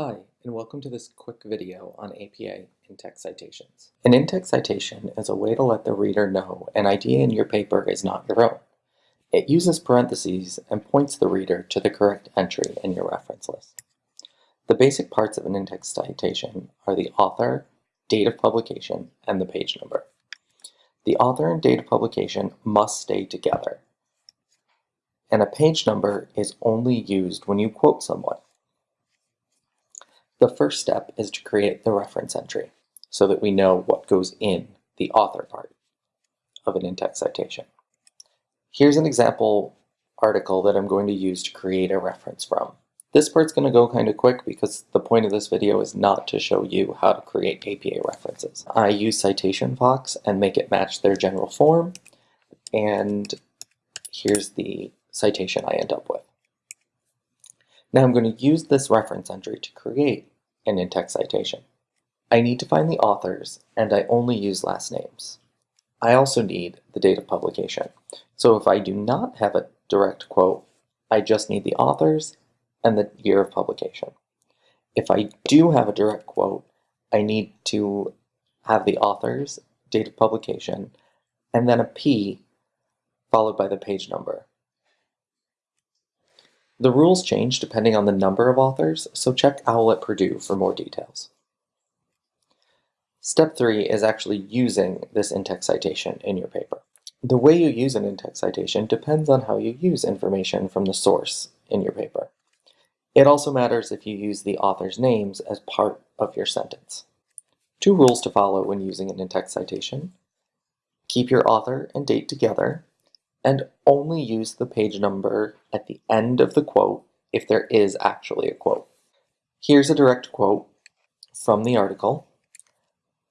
Hi, and welcome to this quick video on APA in-text citations. An in-text citation is a way to let the reader know an idea in your paper is not your own. It uses parentheses and points the reader to the correct entry in your reference list. The basic parts of an in-text citation are the author, date of publication, and the page number. The author and date of publication must stay together, and a page number is only used when you quote someone. The first step is to create the reference entry so that we know what goes in the author part of an in-text citation. Here's an example article that I'm going to use to create a reference from. This part's going to go kind of quick because the point of this video is not to show you how to create APA references. I use Citation Fox and make it match their general form and here's the citation I end up with. Now I'm going to use this reference entry to create an in-text citation. I need to find the authors, and I only use last names. I also need the date of publication. So if I do not have a direct quote, I just need the authors and the year of publication. If I do have a direct quote, I need to have the authors, date of publication, and then a P followed by the page number. The rules change depending on the number of authors, so check OWL at Purdue for more details. Step 3 is actually using this in-text citation in your paper. The way you use an in-text citation depends on how you use information from the source in your paper. It also matters if you use the author's names as part of your sentence. Two rules to follow when using an in-text citation. Keep your author and date together and only use the page number at the end of the quote if there is actually a quote. Here's a direct quote from the article,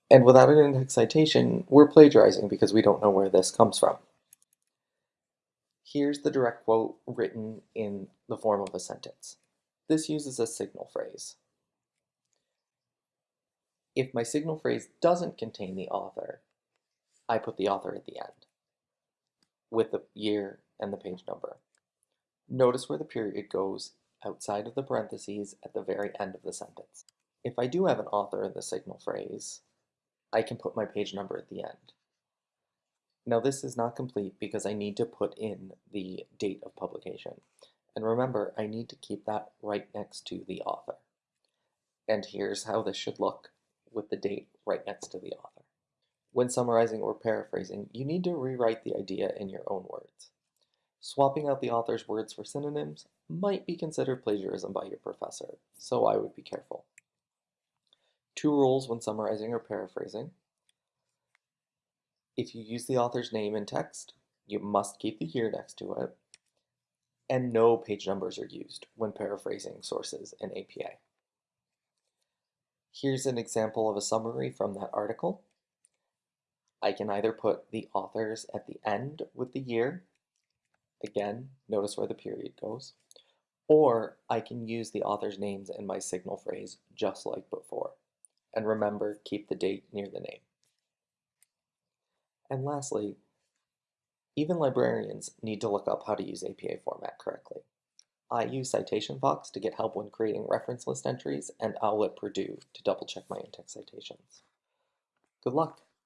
and without an in-text citation, we're plagiarizing because we don't know where this comes from. Here's the direct quote written in the form of a sentence. This uses a signal phrase. If my signal phrase doesn't contain the author, I put the author at the end with the year and the page number. Notice where the period goes outside of the parentheses at the very end of the sentence. If I do have an author in the signal phrase, I can put my page number at the end. Now this is not complete because I need to put in the date of publication. And remember, I need to keep that right next to the author. And here's how this should look with the date right next to the author. When summarizing or paraphrasing, you need to rewrite the idea in your own words. Swapping out the author's words for synonyms might be considered plagiarism by your professor, so I would be careful. Two rules when summarizing or paraphrasing. If you use the author's name in text, you must keep the year next to it, and no page numbers are used when paraphrasing sources in APA. Here's an example of a summary from that article. I can either put the authors at the end with the year, again, notice where the period goes, or I can use the author's names in my signal phrase just like before. And remember, keep the date near the name. And lastly, even librarians need to look up how to use APA format correctly. I use Citation Fox to get help when creating reference list entries and OWL at Purdue to double check my in-text citations. Good luck!